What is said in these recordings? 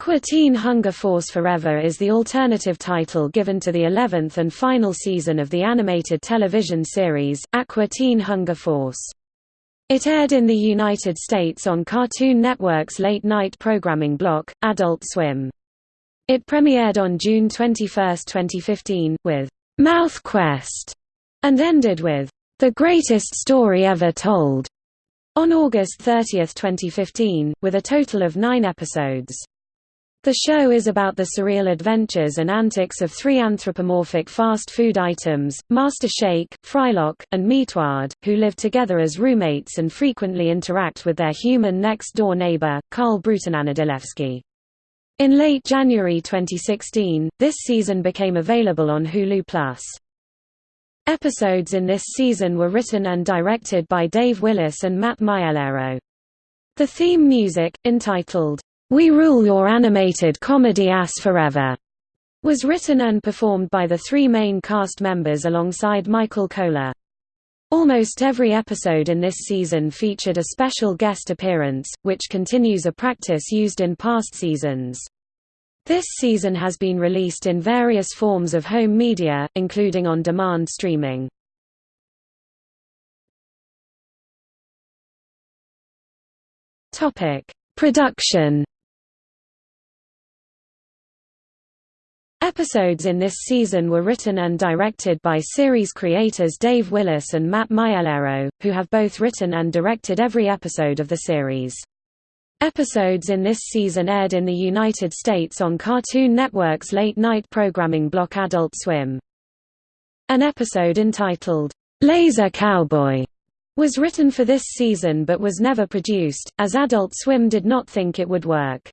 Aqua Teen Hunger Force Forever is the alternative title given to the 11th and final season of the animated television series, Aqua Teen Hunger Force. It aired in the United States on Cartoon Network's late-night programming block, Adult Swim. It premiered on June 21, 2015, with Mouth Quest, and ended with The Greatest Story Ever Told on August 30, 2015, with a total of nine episodes. The show is about the surreal adventures and antics of three anthropomorphic fast food items, Master Shake, Frylock, and Meatwad, who live together as roommates and frequently interact with their human next-door neighbor, Karl Brutananadilewski. In late January 2016, this season became available on Hulu+. Episodes in this season were written and directed by Dave Willis and Matt Maiellaro. The theme music, entitled, we Rule Your Animated Comedy Ass Forever was written and performed by the three main cast members alongside Michael Kohler. Almost every episode in this season featured a special guest appearance, which continues a practice used in past seasons. This season has been released in various forms of home media, including on-demand streaming. Production Episodes in this season were written and directed by series creators Dave Willis and Matt Maiellaro, who have both written and directed every episode of the series. Episodes in this season aired in the United States on Cartoon Network's late-night programming block Adult Swim. An episode entitled, "'Laser Cowboy' was written for this season but was never produced, as Adult Swim did not think it would work.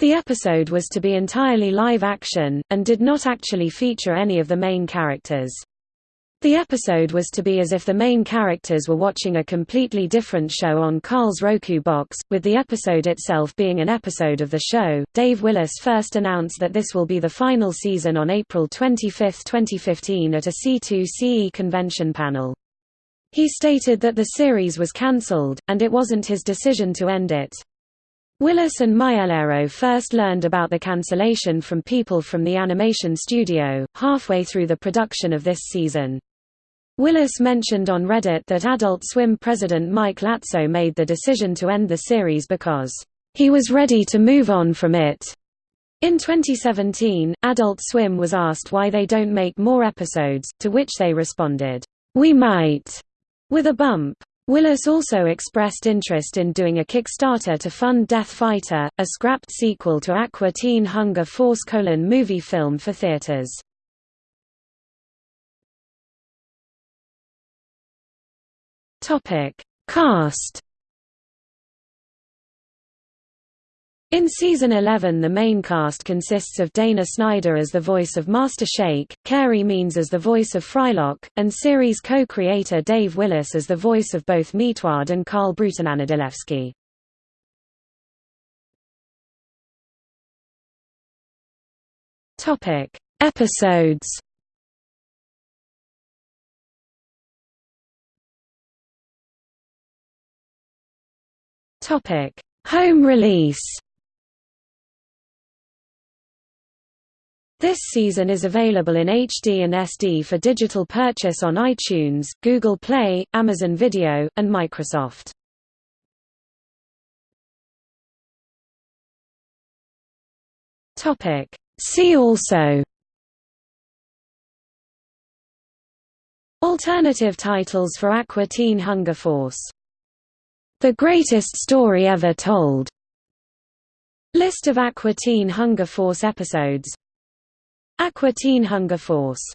The episode was to be entirely live action, and did not actually feature any of the main characters. The episode was to be as if the main characters were watching a completely different show on Karl's Roku box, with the episode itself being an episode of the show. Dave Willis first announced that this will be the final season on April 25, 2015 at a C2E2 convention panel. He stated that the series was cancelled, and it wasn't his decision to end it. Willis and Maiellaro first learned about the cancellation from people from the animation studio, halfway through the production of this season. Willis mentioned on Reddit that Adult Swim president Mike Lazzo made the decision to end the series because, "...he was ready to move on from it." In 2017, Adult Swim was asked why they don't make more episodes, to which they responded, "We might," with a bump. Willis also expressed interest in doing a Kickstarter to fund Death Fighter, a scrapped sequel to Aqua Teen Hunger Force colon movie film for theaters. Cast In season 11 the main cast consists of Dana Snyder as the voice of Master Shake, Carey Means as the voice of Frylock, and series co-creator Dave Willis as the voice of both Meatwad and Karl Brutananadilewski. Topic: Episodes. Topic: Home release. This season is available in HD and SD for digital purchase on iTunes, Google Play, Amazon Video, and Microsoft. See also Alternative titles for Aqua Teen Hunger Force. The Greatest Story Ever Told. List of Aqua Teen Hunger Force episodes Aqua Teen Hunger Force